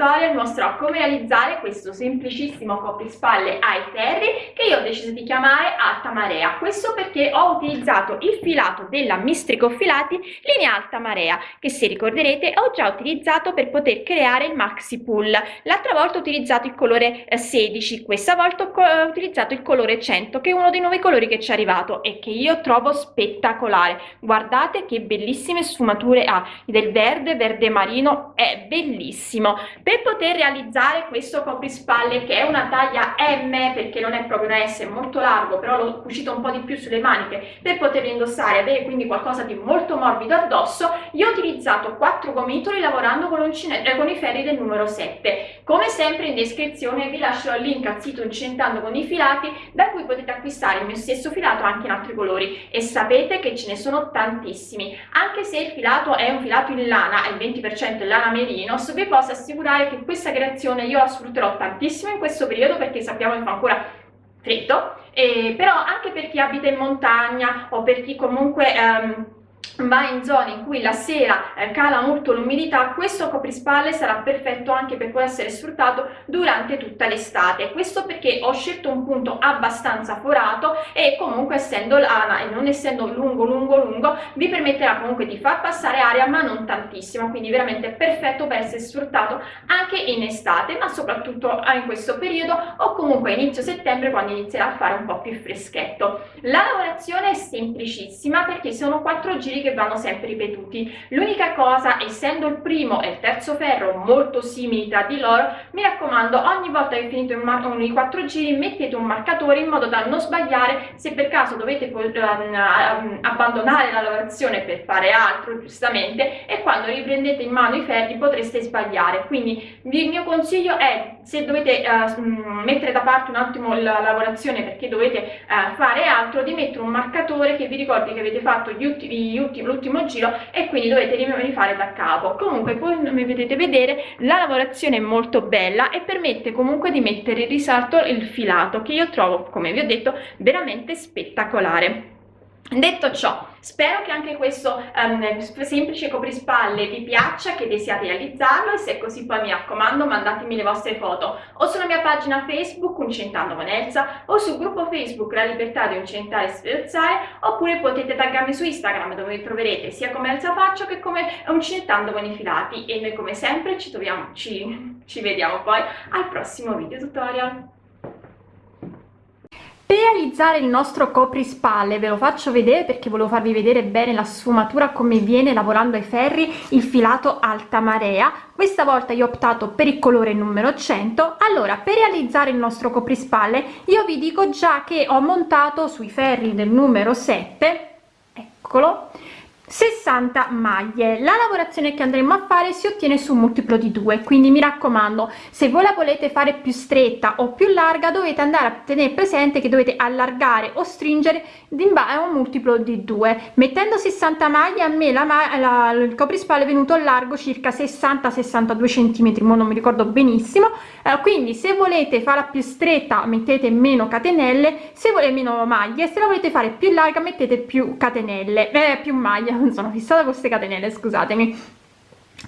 tutorial mostrerò come realizzare questo semplicissimo coprispalle ai ferri che io ho deciso di chiamare alta marea. Questo perché ho utilizzato il filato della Mistrico Filati linea alta marea che se ricorderete ho già utilizzato per poter creare il maxi pull l'altra volta ho utilizzato il colore 16 eh, questa volta ho utilizzato il colore 100 che è uno dei nuovi colori che ci è arrivato e che io trovo spettacolare. Guardate che bellissime sfumature ha del verde verde marino è bellissimo. Per poter realizzare questo coprispalle che è una taglia M perché non è proprio una È molto largo però l'ho cucito un po' di più sulle maniche per poterlo indossare e avere quindi qualcosa di molto morbido addosso io ho utilizzato quattro gomitoli lavorando con, eh, con i ferri del numero 7 come sempre in descrizione vi lascerò il link al sito incentando con i filati da cui potete acquistare il mio stesso filato anche in altri colori. E sapete che ce ne sono tantissimi. Anche se il filato è un filato in lana il 20% è lana Merinos vi posso assicurare che questa creazione io la sfrutterò tantissimo in questo periodo perché sappiamo che fa ancora freddo eh, però anche per chi abita in montagna o per chi comunque ehm, va in zone in cui la sera eh, cala molto l'umidità questo coprispalle sarà perfetto anche per poter essere sfruttato durante tutta l'estate. Questo perché ho scelto un punto abbastanza forato e comunque essendo lana e non essendo lungo lungo lungo vi permetterà comunque di far passare aria ma non tantissimo quindi veramente perfetto per essere sfruttato anche in estate ma soprattutto in questo periodo o comunque inizio settembre quando inizierà a fare un po' più freschetto. La lavorazione è semplicissima perché sono quattro giri che che vanno sempre ripetuti. L'unica cosa essendo il primo e il terzo ferro molto simili tra di loro mi raccomando ogni volta che finito i quattro giri mettete un marcatore in modo da non sbagliare se per caso dovete um, abbandonare la lavorazione per fare altro giustamente e quando riprendete in mano i ferri potreste sbagliare. Quindi il mio consiglio è se dovete uh, mettere da parte un attimo la lavorazione perché dovete uh, fare altro di mettere un marcatore che vi ricordi che avete fatto l'ultimo giro e quindi dovete rifare da capo. Comunque come vedete vedere la lavorazione è molto bella e permette comunque di mettere in risalto il filato che io trovo come vi ho detto veramente spettacolare detto ciò spero che anche questo um, semplice coprispalle vi piaccia che desiate realizzarlo e se è così poi mi raccomando mandatemi le vostre foto o sulla mia pagina facebook uncentando con o sul gruppo facebook la libertà di uncentare e sferzare oppure potete taggarmi su instagram dove mi troverete sia come Elsa faccio che come uncentando con i filati. E noi come sempre ci troviamo ci, ci vediamo poi al prossimo video tutorial per realizzare il nostro coprispalle ve lo faccio vedere perché volevo farvi vedere bene la sfumatura come viene lavorando ai ferri il filato alta marea. Questa volta io ho optato per il colore numero 100 allora per realizzare il nostro coprispalle io vi dico già che ho montato sui ferri del numero 7 eccolo 60 maglie. La lavorazione che andremo a fare si ottiene su un multiplo di 2 quindi mi raccomando se voi la volete fare più stretta o più larga dovete andare a tenere presente che dovete allargare o stringere in base a un multiplo di 2 mettendo 60 maglie a me la, la il coprispalle è venuto largo circa 60 62 centimetri non mi ricordo benissimo. Eh, quindi se volete farla più stretta mettete meno catenelle se volete meno maglie se la volete fare più larga mettete più catenelle eh, più maglie sono fissata con queste catenelle scusatemi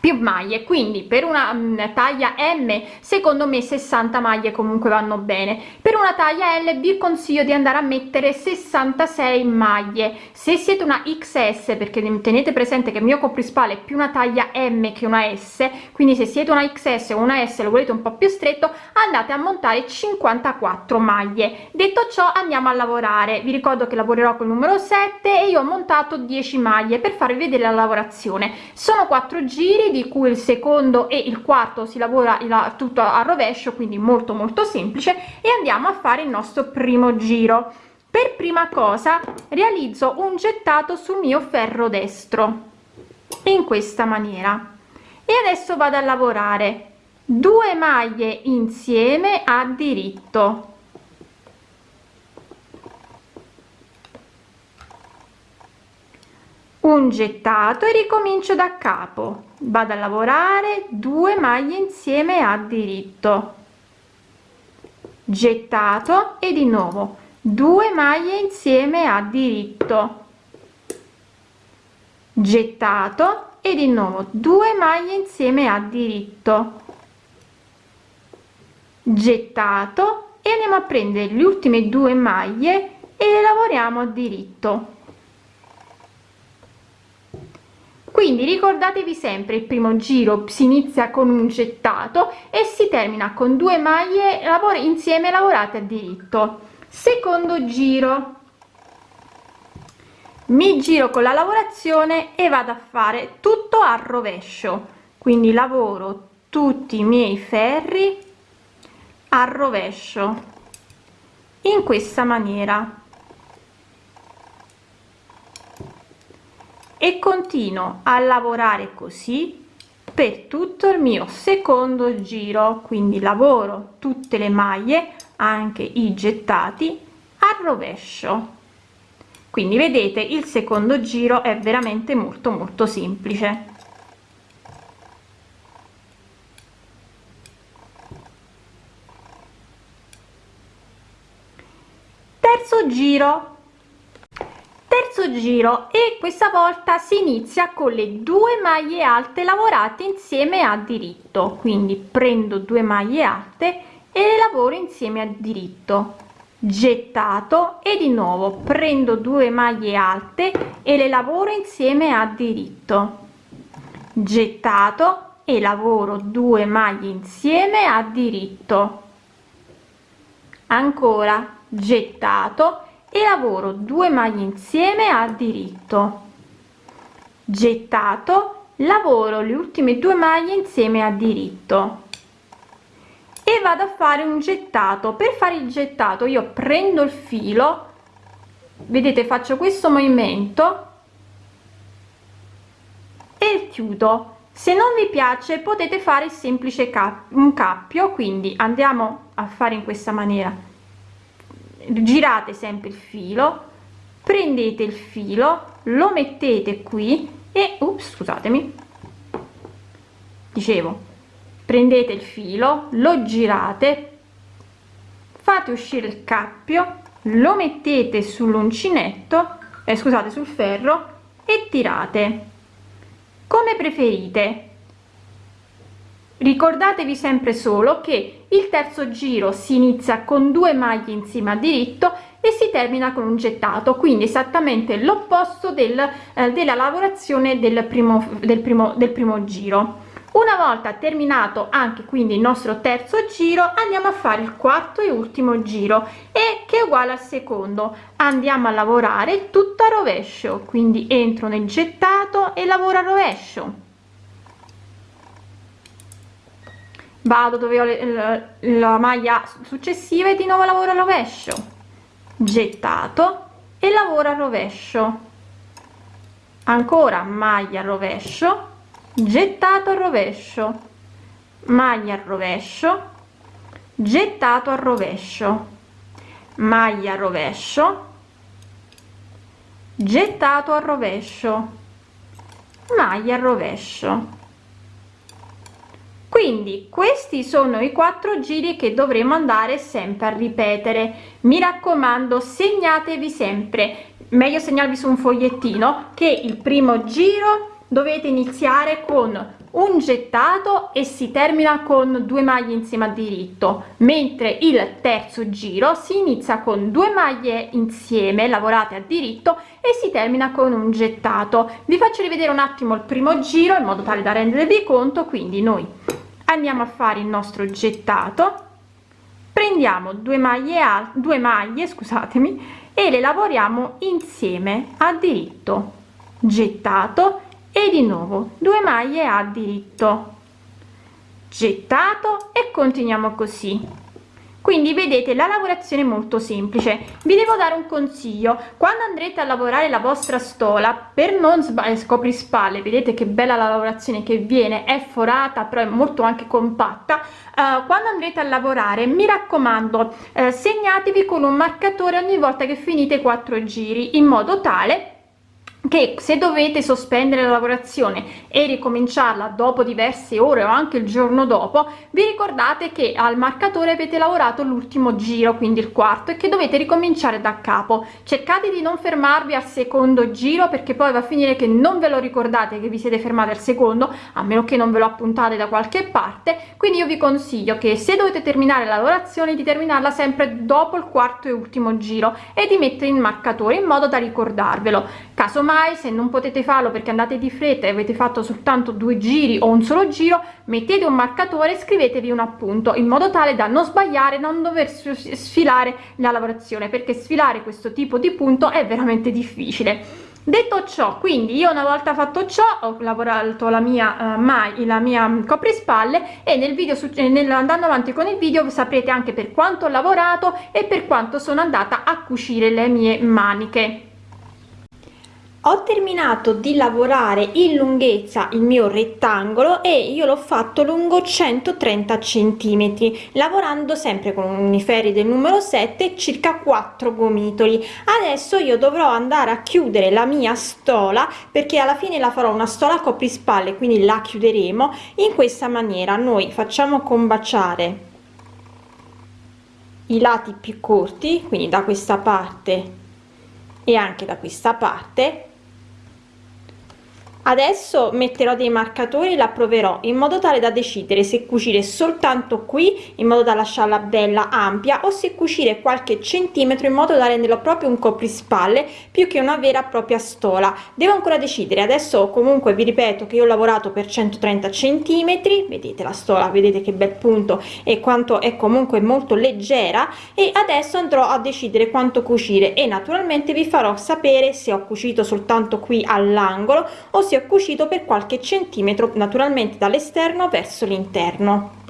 più maglie quindi per una um, taglia m secondo me 60 maglie comunque vanno bene. Per una taglia l vi consiglio di andare a mettere 66 maglie. Se siete una xs perché tenete presente che il mio coprispale è più una taglia m che una s quindi se siete una xs o una s lo volete un po più stretto andate a montare 54 maglie. Detto ciò andiamo a lavorare. Vi ricordo che lavorerò col numero 7 e io ho montato 10 maglie per farvi vedere la lavorazione. Sono 4 giri di cui il secondo e il quarto si lavora tutto a rovescio quindi molto molto semplice e andiamo a fare il nostro primo giro. Per prima cosa realizzo un gettato sul mio ferro destro in questa maniera. E adesso vado a lavorare. Due maglie insieme a diritto. Un gettato e ricomincio da capo vado a lavorare due maglie insieme a diritto. Gettato e di nuovo. Due maglie insieme a diritto. Gettato e di nuovo. 2 maglie insieme a diritto. Gettato e andiamo a prendere le ultime due maglie e le lavoriamo a diritto quindi ricordatevi sempre il primo giro si inizia con un gettato e si termina con due maglie lavori insieme lavorate a diritto. Secondo giro. Mi giro con la lavorazione e vado a fare tutto a rovescio. Quindi lavoro tutti i miei ferri a rovescio. In questa maniera e continuo a lavorare così per tutto il mio secondo giro quindi lavoro tutte le maglie anche i gettati a rovescio. Quindi vedete il secondo giro è veramente molto molto semplice. Terzo giro terzo giro e questa volta si inizia con le due maglie alte lavorate insieme a diritto. Quindi prendo due maglie alte e le lavoro insieme a diritto. Gettato e di nuovo prendo due maglie alte e le lavoro insieme a diritto. Gettato e lavoro due maglie insieme a diritto. Ancora gettato e lavoro 2 maglie insieme a diritto. Gettato lavoro le ultime due maglie insieme a diritto. E vado a fare un gettato. Per fare il gettato io prendo il filo vedete faccio questo movimento e chiudo. Se non vi piace potete fare semplice cap un cappio quindi andiamo a fare in questa maniera girate sempre il filo prendete il filo lo mettete qui e ups, scusatemi. Dicevo prendete il filo lo girate fate uscire il cappio lo mettete sull'uncinetto eh, scusate sul ferro e tirate. Come preferite. Ricordatevi sempre solo che il terzo giro si inizia con due maglie insieme a diritto e si termina con un gettato quindi esattamente l'opposto del, eh, della lavorazione del primo del primo del primo giro. Una volta terminato anche quindi il nostro terzo giro andiamo a fare il quarto e ultimo giro e che è uguale al secondo. Andiamo a lavorare tutto a rovescio quindi entro nel gettato e lavoro a rovescio vado dove ho le, la maglia successiva e di nuovo lavoro a rovescio. Gettato e lavoro a rovescio. Ancora maglia rovescio gettato a rovescio. Maglia a rovescio gettato a rovescio. Maglia rovescio gettato a rovescio. Maglia rovescio quindi questi sono i quattro giri che dovremo andare sempre a ripetere. Mi raccomando segnatevi sempre. Meglio segnarvi su un fogliettino che il primo giro dovete iniziare con un gettato e si termina con due maglie insieme a diritto. Mentre il terzo giro si inizia con due maglie insieme lavorate a diritto e si termina con un gettato. Vi faccio rivedere un attimo il primo giro in modo tale da rendervi conto. Quindi noi andiamo a fare il nostro gettato. Prendiamo due maglie a due maglie scusatemi e le lavoriamo insieme a diritto. Gettato e di nuovo due maglie a diritto. Gettato e continuiamo così quindi vedete la lavorazione è molto semplice. Vi devo dare un consiglio. Quando andrete a lavorare la vostra stola per non sbagliare scopri spalle vedete che bella la lavorazione che viene è forata però è molto anche compatta uh, quando andrete a lavorare mi raccomando uh, segnatevi con un marcatore ogni volta che finite quattro giri in modo tale che se dovete sospendere la lavorazione e ricominciarla dopo diverse ore o anche il giorno dopo vi ricordate che al marcatore avete lavorato l'ultimo giro quindi il quarto e che dovete ricominciare da capo. Cercate di non fermarvi al secondo giro perché poi va a finire che non ve lo ricordate che vi siete fermati al secondo a meno che non ve lo appuntate da qualche parte. Quindi io vi consiglio che se dovete terminare la lavorazione di terminarla sempre dopo il quarto e ultimo giro e di mettere il marcatore in modo da ricordarvelo casomai mai se non potete farlo perché andate di fretta e avete fatto soltanto due giri o un solo giro mettete un marcatore e scrivetevi un appunto in modo tale da non sbagliare non dover sfilare la lavorazione perché sfilare questo tipo di punto è veramente difficile. Detto ciò quindi io una volta fatto ciò ho lavorato la mia uh, mai la mia coprispalle e nel video nel, andando avanti con il video saprete anche per quanto ho lavorato e per quanto sono andata a cucire le mie maniche ho terminato di lavorare in lunghezza il mio rettangolo e io l'ho fatto lungo 130 centimetri lavorando sempre con i ferri del numero 7 circa 4 gomitoli. Adesso io dovrò andare a chiudere la mia stola perché alla fine la farò una stola coprispalle quindi la chiuderemo in questa maniera. Noi facciamo combaciare i lati più corti quindi da questa parte e anche da questa parte adesso metterò dei marcatori e la proverò in modo tale da decidere se cucire soltanto qui in modo da lasciarla bella ampia o se cucire qualche centimetro in modo da renderlo proprio un coprispalle più che una vera e propria stola. Devo ancora decidere. Adesso comunque vi ripeto che io ho lavorato per 130 centimetri. Vedete la stola vedete che bel punto e quanto è comunque molto leggera. E adesso andrò a decidere quanto cucire. E naturalmente vi farò sapere se ho cucito soltanto qui all'angolo o se ho cucito per qualche centimetro naturalmente dall'esterno verso l'interno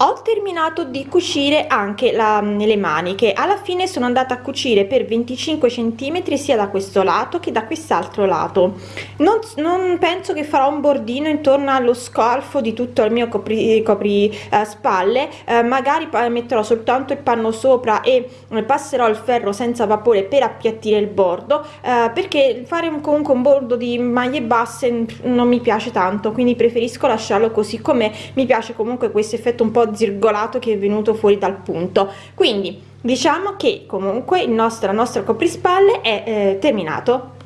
ho terminato di cucire anche la, le maniche. Alla fine sono andata a cucire per 25 centimetri sia da questo lato che da quest'altro lato. Non, non, penso che farò un bordino intorno allo scalfo di tutto il mio copri, copri eh, spalle. Eh, magari metterò soltanto il panno sopra e eh, passerò il ferro senza vapore per appiattire il bordo eh, perché fare un, comunque un bordo di maglie basse non mi piace tanto quindi preferisco lasciarlo così come mi piace comunque questo effetto un po' zirgolato che è venuto fuori dal punto. Quindi diciamo che comunque il nostro, il nostro coprispalle è eh, terminato